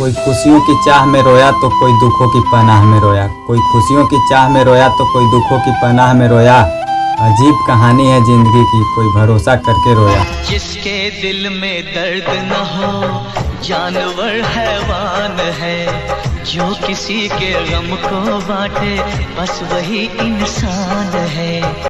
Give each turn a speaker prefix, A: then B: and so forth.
A: कोई खुशियों की चाह में रोया तो कोई दुखों की पनाह में रोया। कोई खुशियों की चाह में रोया तो कोई दुखों की पनाह में रोया। अजीब कहानी है ज़िंदगी की, कोई भरोसा करके रोया।
B: जिसके दिल में दर्द न हो, जानवर हैवान है। जो किसी के गम को बांटे, बस वही इंसान है।